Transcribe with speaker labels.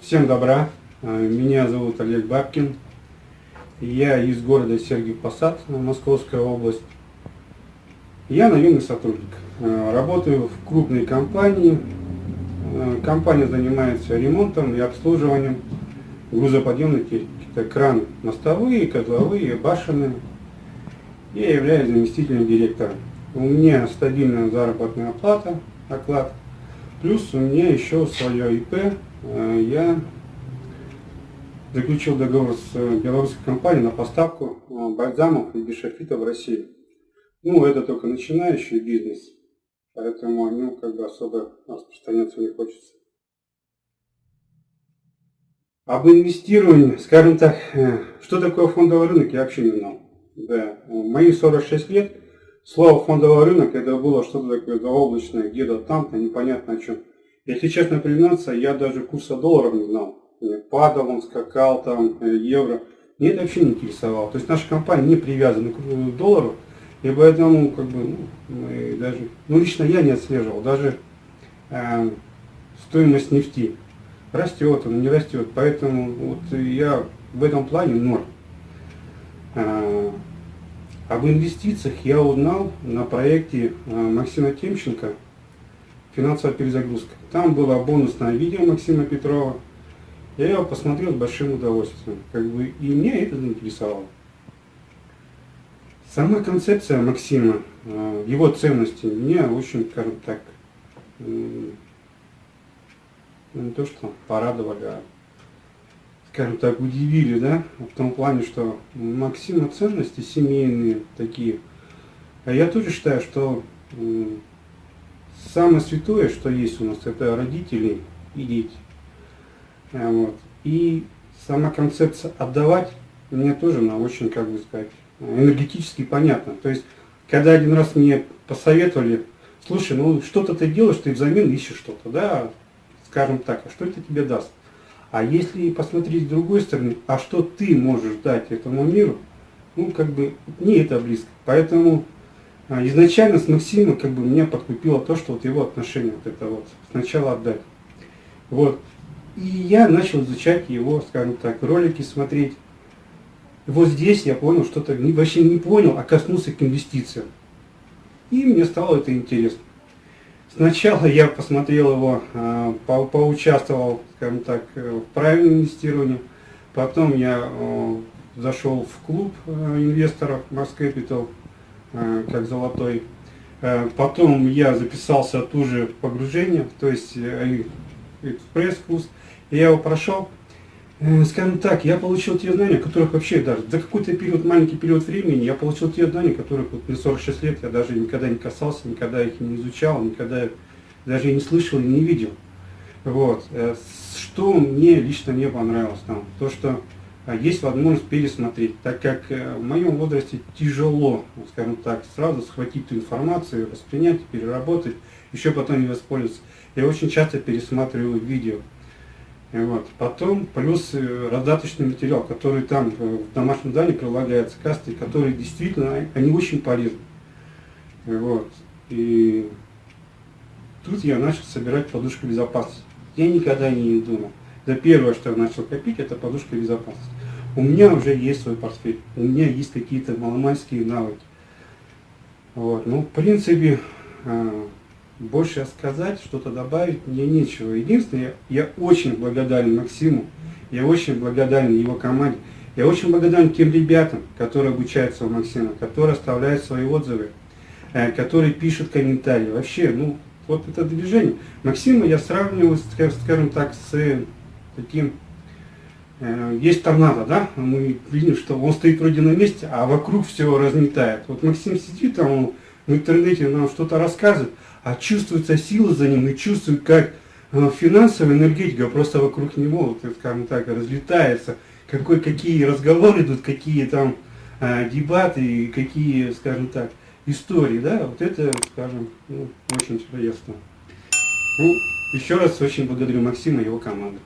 Speaker 1: Всем добра, э, меня зовут Олег Бабкин, я из города Сергиев Посад, Московская область. Я наемный сотрудник, э, работаю в крупной компании, э, компания занимается ремонтом и обслуживанием грузоподъемной техники, это краны мостовые, котловые, башенные. Я являюсь заместителем директора. У меня стабильная заработная плата, оклад, плюс у меня еще свое ИП, Э, я заключил договор с э, белорусской компанией на поставку э, бальзамов и бишофита в Россию. Ну, это только начинающий бизнес, поэтому о нем как бы особо распространяться не хочется. Об инвестировании, скажем так, что такое фондовый рынок, я вообще не знал. Да, мои 46 лет, слово фондовый рынок, это было что-то такое заоблачное, где-то там-то, непонятно о чем. Если честно признаться, я даже курса долларов не знал. Падал он, скакал там, э, евро. Мне это вообще не интересовало. То есть наша компания не привязана к доллару. И поэтому, как бы, ну, даже, ну лично я не отслеживал, даже э, стоимость нефти. Растет он, не растет. Поэтому вот я в этом плане ноль. Об инвестициях я узнал на проекте э, Максима Темченко финансовая перезагрузка. Там было бонусное видео Максима Петрова. Я его посмотрел с большим удовольствием. Как бы, и меня это заинтересовало. Сама концепция Максима, э, его ценности, меня очень, скажем так, ну, не то что порадовали, а, скажем так, удивили, да, в том плане, что Максима ценности семейные такие. А я тоже считаю, что самое святое, что есть у нас, это родители и дети. А, вот. И сама концепция отдавать мне тоже она очень, как бы сказать, энергетически понятна. То есть, когда один раз мне посоветовали, слушай, ну что-то ты делаешь, ты взамен ищешь что-то, да, скажем так, а что это тебе даст? А если посмотреть с другой стороны, а что ты можешь дать этому миру, ну, как бы, не это близко. Поэтому а, изначально с Максимом как бы меня подкупило то, что вот его отношение, вот это вот, сначала отдать. Вот. И я начал изучать его, скажем так, ролики смотреть. И вот здесь я понял, что-то вообще не понял, а коснулся к инвестициям. И мне стало это интересно. Сначала я посмотрел его, а, по поучаствовал, скажем так, э, в правильном инвестировании. Потом я зашел в клуб э, инвесторов Mars Capital Э, как золотой. Э, потом я записался тоже в погружение, то есть э, экспресс-курс. Я его прошел. Скажем так, я получил те знания, которых вообще даже за какой-то период, маленький период времени, я получил те знания, которых вот мне 46 лет я даже никогда не касался, никогда их не изучал, никогда даже не слышал и не видел. Вот. Что мне лично не понравилось там? То, что а есть возможность пересмотреть, так как э, в моем возрасте тяжело, скажем так, сразу схватить эту информацию, воспринять, переработать, еще потом не воспользоваться. Я очень часто пересматриваю видео. Вот. Потом плюс э, раздаточный материал, который там э, в домашнем здании прилагается, касты, которые действительно, они очень полезны. Вот. И тут я начал собирать подушку безопасности. Я никогда не думал. Это первое, что я начал копить, это подушка безопасности. У меня уже есть свой портфель, у меня есть какие-то маломальские навыки. Вот. Ну, в принципе, а, больше сказать, что-то добавить мне нечего. Единственное, я очень благодарен Максиму, я очень благодарен его команде, я очень благодарен тем ребятам, которые обучаются у Максима, которые оставляют свои отзывы, э, которые пишут комментарии. Вообще, ну, вот это движение. Максима я сравниваю, скажем так, с таким, э, есть торнадо, да, мы видим, что он стоит вроде на месте, а вокруг все разметает. Вот Максим сидит там, он в интернете нам что-то рассказывает, а чувствуется сила за ним и чувствует, как э, финансовая энергетика просто вокруг него, вот, скажем так, разлетается, какой, какие разговоры идут, какие там э, дебаты какие, скажем так, истории, да, вот это, скажем, ну, очень интересно. Ну, еще раз очень благодарю Максима и его команду.